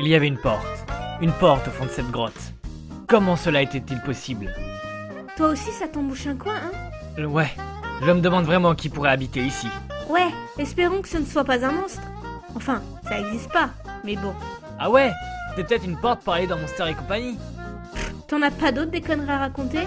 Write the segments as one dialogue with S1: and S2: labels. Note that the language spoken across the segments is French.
S1: Il y avait une porte. Une porte au fond de cette grotte. Comment cela était-il possible?
S2: Toi aussi, ça t'embouche un coin, hein?
S1: Ouais, je me demande vraiment qui pourrait habiter ici.
S2: Ouais, espérons que ce ne soit pas un monstre. Enfin, ça existe pas, mais bon.
S1: Ah ouais? C'est peut-être une porte pour aller dans Monster et compagnie.
S2: T'en as pas d'autres des conneries à raconter?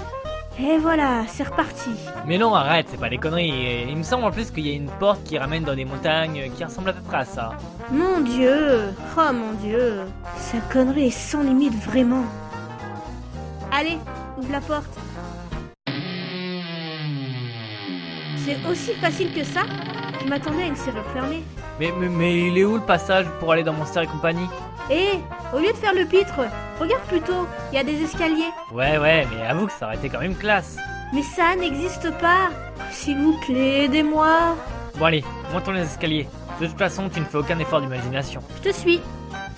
S2: Et voilà, c'est reparti.
S1: Mais non, arrête, c'est pas des conneries. Il me semble en plus qu'il y a une porte qui ramène dans des montagnes qui ressemble à peu près à ça.
S2: Mon dieu Oh mon dieu Sa connerie est sans limite, vraiment. Allez, ouvre la porte. C'est aussi facile que ça? Je m'attendais à une serrure fermée.
S1: Mais, mais, mais il est où le passage pour aller dans Monster et compagnie?
S2: Eh, au lieu de faire le pitre, regarde plutôt, il y a des escaliers.
S1: Ouais, ouais, mais avoue que ça aurait été quand même classe.
S2: Mais ça n'existe pas. S'il vous plaît, aidez-moi.
S1: Bon allez, montons les escaliers. De toute façon, tu ne fais aucun effort d'imagination.
S2: Je te suis.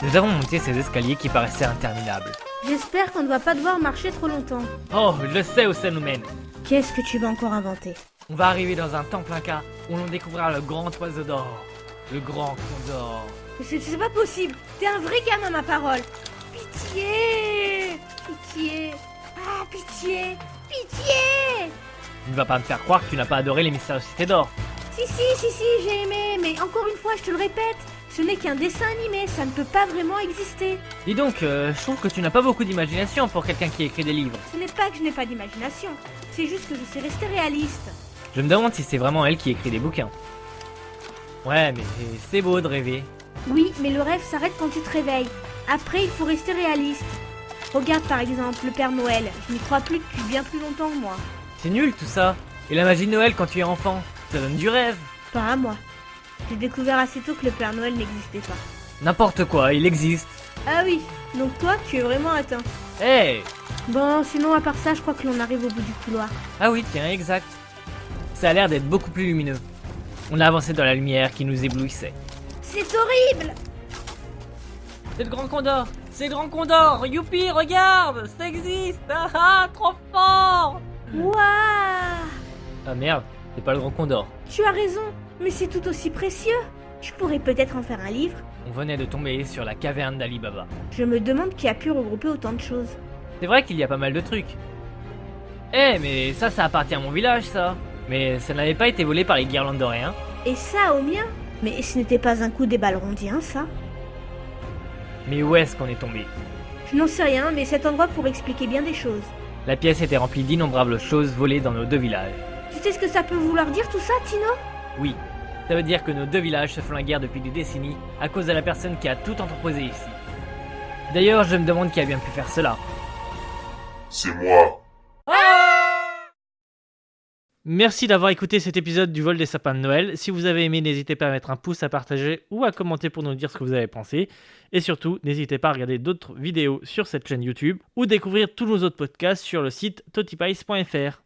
S1: Nous avons monté ces escaliers qui paraissaient interminables.
S2: J'espère qu'on ne va pas devoir marcher trop longtemps.
S1: Oh, je sais où ça nous mène.
S2: Qu'est-ce que tu vas encore inventer?
S1: On va arriver dans un temple inca où l'on découvrira le grand oiseau d'or. Le grand condor.
S2: C'est c'est pas possible. T'es un vrai gamin, ma parole. Pitié Pitié Ah, pitié Pitié
S1: Tu ne vas pas me faire croire que tu n'as pas adoré les mystérieuses cités d'or.
S2: Si, si, si, si, j'ai aimé, mais encore une fois, je te le répète, ce n'est qu'un dessin animé, ça ne peut pas vraiment exister.
S1: Dis donc, euh, je trouve que tu n'as pas beaucoup d'imagination pour quelqu'un qui écrit des livres.
S2: Ce n'est pas que je n'ai pas d'imagination, c'est juste que je sais rester réaliste.
S1: Je me demande si c'est vraiment elle qui écrit des bouquins. Ouais, mais c'est beau de rêver.
S2: Oui, mais le rêve s'arrête quand tu te réveilles. Après, il faut rester réaliste. Regarde par exemple le Père Noël, je n'y crois plus depuis bien plus longtemps que moi.
S1: C'est nul tout ça. Et la magie de Noël quand tu es enfant, ça donne du rêve.
S2: Pas à moi. J'ai découvert assez tôt que le Père Noël n'existait pas.
S1: N'importe quoi, il existe.
S2: Ah oui, donc toi, tu es vraiment atteint.
S1: Hey
S2: Bon, sinon, à part ça, je crois que l'on arrive au bout du couloir.
S1: Ah oui, tiens, exact. Ça a l'air d'être beaucoup plus lumineux. On a avancé dans la lumière qui nous éblouissait.
S2: C'est horrible
S1: C'est le grand condor C'est le grand condor Youpi, regarde Ça existe Ah ah, trop fort
S2: Waouh
S1: Ah merde, c'est pas le grand condor.
S2: Tu as raison, mais c'est tout aussi précieux. Je pourrais peut-être en faire un livre.
S1: On venait de tomber sur la caverne d'Ali Baba.
S2: Je me demande qui a pu regrouper autant de choses.
S1: C'est vrai qu'il y a pas mal de trucs. Eh, mais ça, ça appartient à mon village, ça. Mais ça n'avait pas été volé par les guirlandoréens.
S2: Et ça au mien? Mais ce n'était pas un coup des balrondiens, ça
S1: Mais où est-ce qu'on est tombé
S2: Je n'en sais rien, mais cet endroit pourrait expliquer bien des choses.
S1: La pièce était remplie d'innombrables choses volées dans nos deux villages.
S2: Tu sais ce que ça peut vouloir dire tout ça, Tino
S1: Oui, ça veut dire que nos deux villages se font la guerre depuis des décennies à cause de la personne qui a tout entreposé ici. D'ailleurs, je me demande qui a bien pu faire cela.
S3: C'est moi.
S1: Merci d'avoir écouté cet épisode du vol des sapins de Noël. Si vous avez aimé, n'hésitez pas à mettre un pouce, à partager ou à commenter pour nous dire ce que vous avez pensé. Et surtout, n'hésitez pas à regarder d'autres vidéos sur cette chaîne YouTube ou découvrir tous nos autres podcasts sur le site totipice.fr.